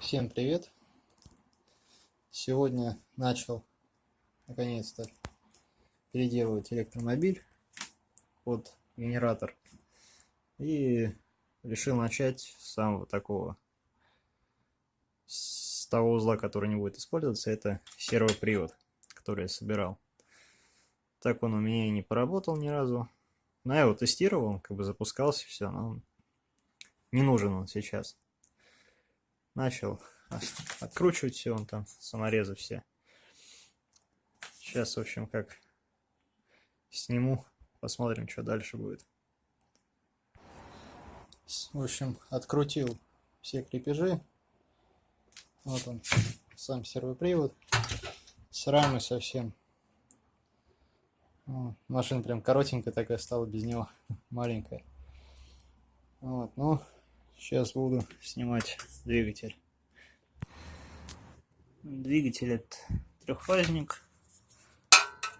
Всем привет! Сегодня начал наконец-то переделывать электромобиль под генератор и решил начать с самого такого с того узла, который не будет использоваться, это сервопривод, который я собирал. Так он у меня и не поработал ни разу. Но я его тестировал, как бы запускался, все, но не нужен он сейчас начал откручивать все, он там саморезы все. Сейчас, в общем, как сниму, посмотрим, что дальше будет. В общем, открутил все крепежи. Вот он, сам сервопривод. С рамой совсем. машина прям коротенькая такая стала без него, маленькая. Вот, ну, Сейчас буду снимать двигатель. Двигатель это трехфазник,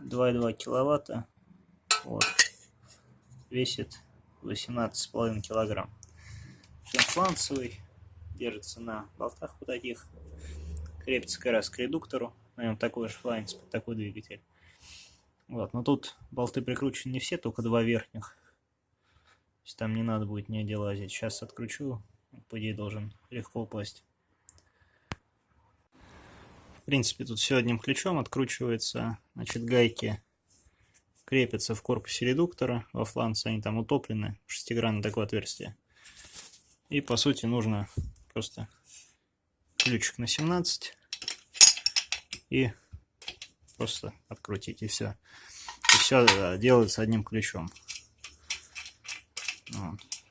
2,2 киловатта, вот, весит 18,5 килограмм. Фланцевый, держится на болтах вот таких, крепится как раз к редуктору, на нем такой же фланец такой двигатель. Вот, но тут болты прикручены не все, только два верхних есть там не надо будет нигде лазить. Сейчас откручу, по идее должен легко упасть. В принципе, тут все одним ключом откручивается. Значит, гайки крепятся в корпусе редуктора. Во фланце они там утоплены. Шестигранное такое отверстие. И, по сути, нужно просто ключик на 17 и просто открутить, и все. И все э, делается одним ключом.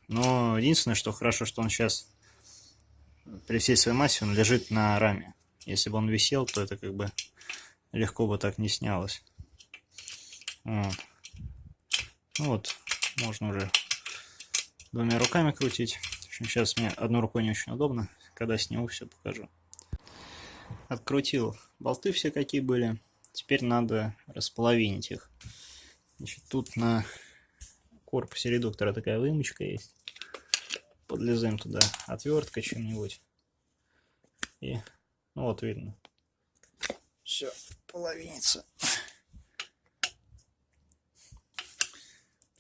Но единственное, что хорошо, что он сейчас при всей своей массе он лежит на раме. Если бы он висел, то это как бы легко бы так не снялось. Вот. Ну вот, можно уже двумя руками крутить. Сейчас мне одной рукой не очень удобно. Когда сниму, все покажу. Открутил болты все какие были. Теперь надо располовинить их. Значит, тут на корпусе редуктора такая вымочка есть. Подлезаем туда отверткой чем-нибудь. И, ну вот видно. Все, половинится.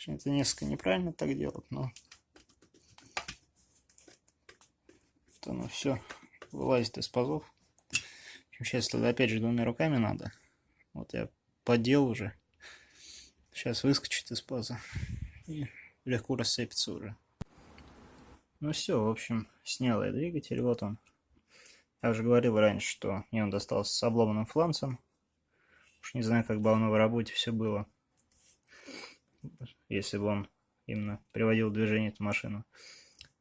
Это несколько неправильно так делать, но то оно все вылазит из пазов. Сейчас тогда опять же двумя руками надо. Вот я подел уже. Сейчас выскочит из паза и легко рассыпется уже. Ну все, в общем, снял я двигатель, вот он. Я уже говорил раньше, что мне он достался с обломанным фланцем. Уж не знаю, как бы оно в работе все было. Если бы он именно приводил в движение эту машину.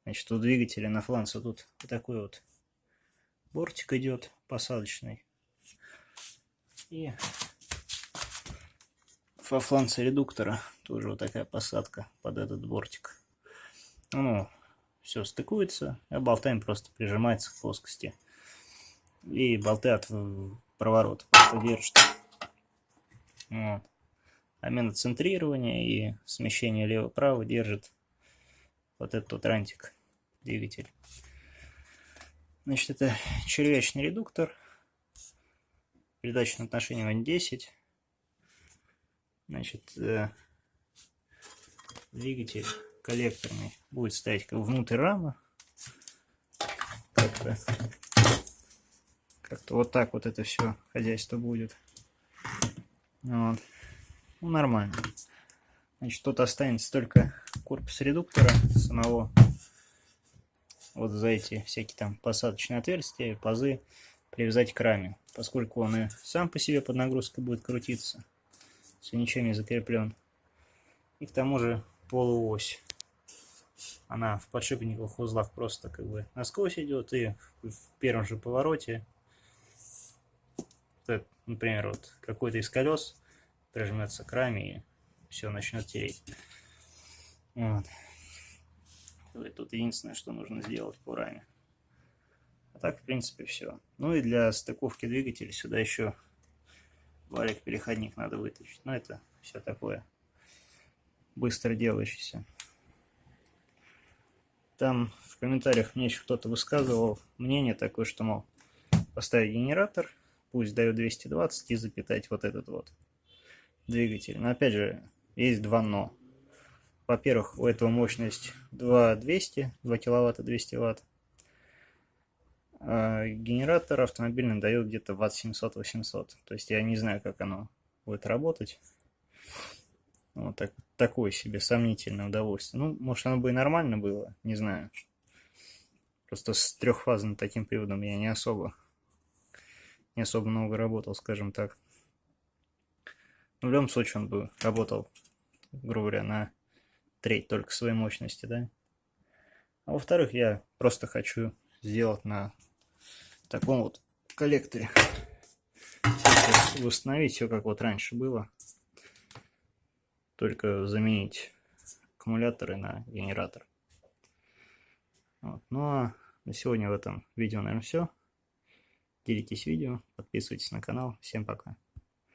Значит, у двигателя на фланце тут вот такой вот бортик идет посадочный. И во фланце редуктора тоже вот такая посадка под этот бортик. Ну, все стыкуется, а болтами просто прижимается к плоскости. И болты от проворота просто держат. Вот. А центрирования и смещение лево-право держит вот этот вот рантик, двигатель. Значит, это червячный редуктор. Передача на отношение 10. Значит, э, двигатель коллекторный будет стоять внутрь рамы. Как-то как вот так вот это все хозяйство будет. Вот. Ну, нормально. Значит, тут останется только корпус редуктора самого. Вот за эти всякие там посадочные отверстия, пазы привязать к раме. Поскольку он и сам по себе под нагрузкой будет крутиться, если ничем не закреплен. И к тому же полуось. Она в подшипниковых узлах просто как бы насквозь идет, и в первом же повороте, например, вот какой-то из колес прижмется к раме и все начнет тереть. Вот. Тут единственное, что нужно сделать по раме. А так, в принципе, все. Ну и для стыковки двигателя сюда еще валик-переходник надо вытащить. Но это все такое быстро делающийся. там в комментариях мне еще кто-то высказывал мнение такое, что, мол, поставить генератор, пусть дает 220 и запитать вот этот вот двигатель. Но опять же, есть два но. Во-первых, у этого мощность 2200, 2 киловатта 200 ватт. А генератор автомобильный дает где-то ватт 700-800. То есть я не знаю, как оно будет работать. Вот так, такое себе сомнительное удовольствие. Ну, может, оно бы и нормально было, не знаю. Просто с трехфазным таким приводом я не особо, не особо много работал, скажем так. Но в любом случае он бы работал, грубо говоря, на треть только своей мощности, да. А во-вторых, я просто хочу сделать на таком вот коллекторе. Восстановить все, как вот раньше было только заменить аккумуляторы на генератор. Вот. Ну а на сегодня в этом видео, наверное, все. Делитесь видео, подписывайтесь на канал. Всем пока.